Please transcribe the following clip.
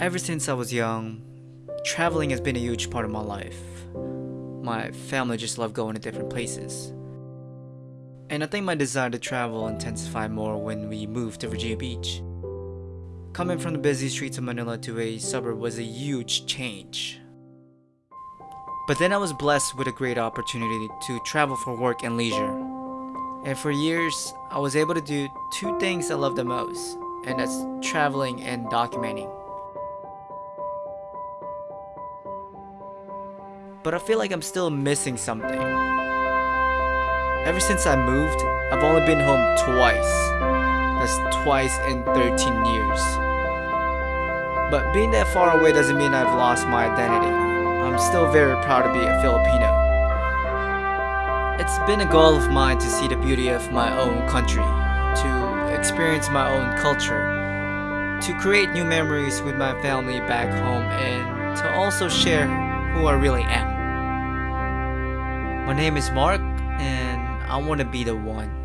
Ever since I was young, traveling has been a huge part of my life. My family just love going to different places. And I think my desire to travel intensified more when we moved to Virginia Beach. Coming from the busy streets of Manila to a suburb was a huge change. But then I was blessed with a great opportunity to travel for work and leisure. And for years, I was able to do two things I love the most, and that's traveling and documenting. But I feel like I'm still missing something. Ever since I moved, I've only been home twice. That's twice in 13 years. But being that far away doesn't mean I've lost my identity. I'm still very proud to be a Filipino. It's been a goal of mine to see the beauty of my own country, to experience my own culture, to create new memories with my family back home, and to also share who I really am. My name is Mark, and I want to be the one.